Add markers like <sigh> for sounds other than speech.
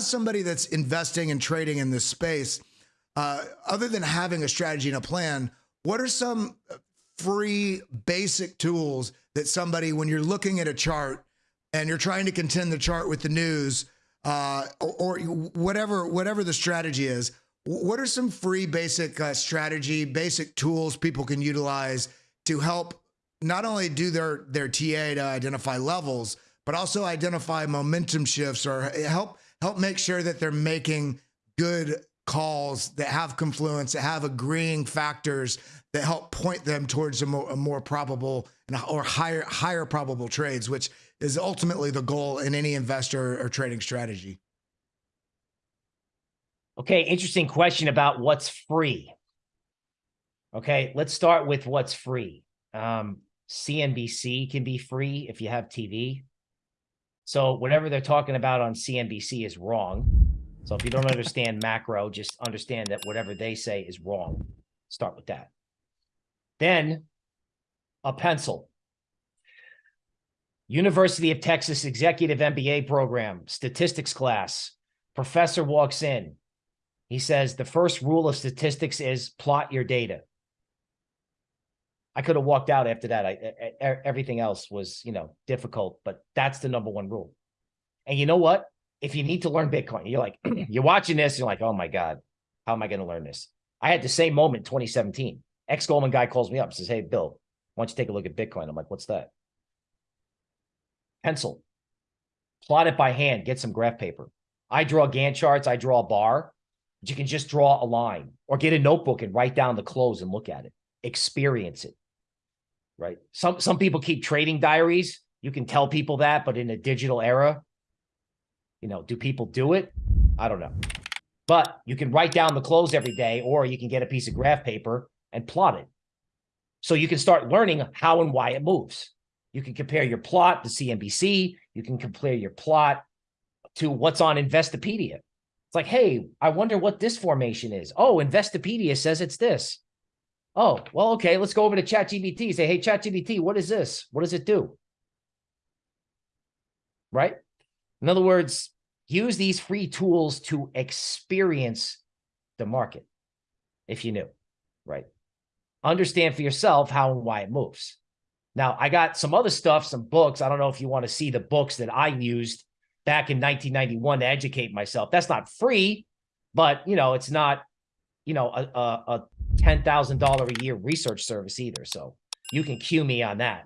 as somebody that's investing and trading in this space, uh, other than having a strategy and a plan, what are some free basic tools that somebody, when you're looking at a chart and you're trying to contend the chart with the news, uh, or, or, whatever whatever the strategy is, what are some free basic uh, strategy, basic tools people can utilize to help not only do their their TA to identify levels, but also identify momentum shifts or help help make sure that they're making good calls that have confluence, that have agreeing factors that help point them towards a more, a more probable or higher higher probable trades, which is ultimately the goal in any investor or trading strategy. Okay, interesting question about what's free. Okay, let's start with what's free. Um, CNBC can be free if you have TV. So whatever they're talking about on CNBC is wrong. So if you don't understand macro, just understand that whatever they say is wrong. Start with that. Then a pencil. University of Texas Executive MBA program, statistics class. Professor walks in. He says, the first rule of statistics is plot your data. I could have walked out after that. I, I, everything else was, you know, difficult, but that's the number one rule. And you know what? if you need to learn Bitcoin, you're like, <clears throat> you're watching this, you're like, oh my God, how am I going to learn this? I had the same moment 2017. Ex Goldman guy calls me up and says, Hey, Bill, why don't you take a look at Bitcoin? I'm like, what's that? Pencil, plot it by hand, get some graph paper. I draw Gann charts, I draw a bar, but you can just draw a line or get a notebook and write down the close and look at it, experience it. Right. Some some people keep trading diaries. You can tell people that, but in a digital era, you know, do people do it? I don't know. But you can write down the close every day, or you can get a piece of graph paper and plot it. So you can start learning how and why it moves. You can compare your plot to CNBC. You can compare your plot to what's on Investopedia. It's like, hey, I wonder what this formation is. Oh, Investopedia says it's this. Oh, well, okay, let's go over to ChatGPT. Say, hey, ChatGPT, what is this? What does it do? Right? In other words, use these free tools to experience the market if you knew, right? Understand for yourself how and why it moves. Now, I got some other stuff, some books. I don't know if you want to see the books that I used back in 1991 to educate myself. That's not free, but, you know, it's not, you know, a, a, a $10,000 a year research service either. So you can cue me on that.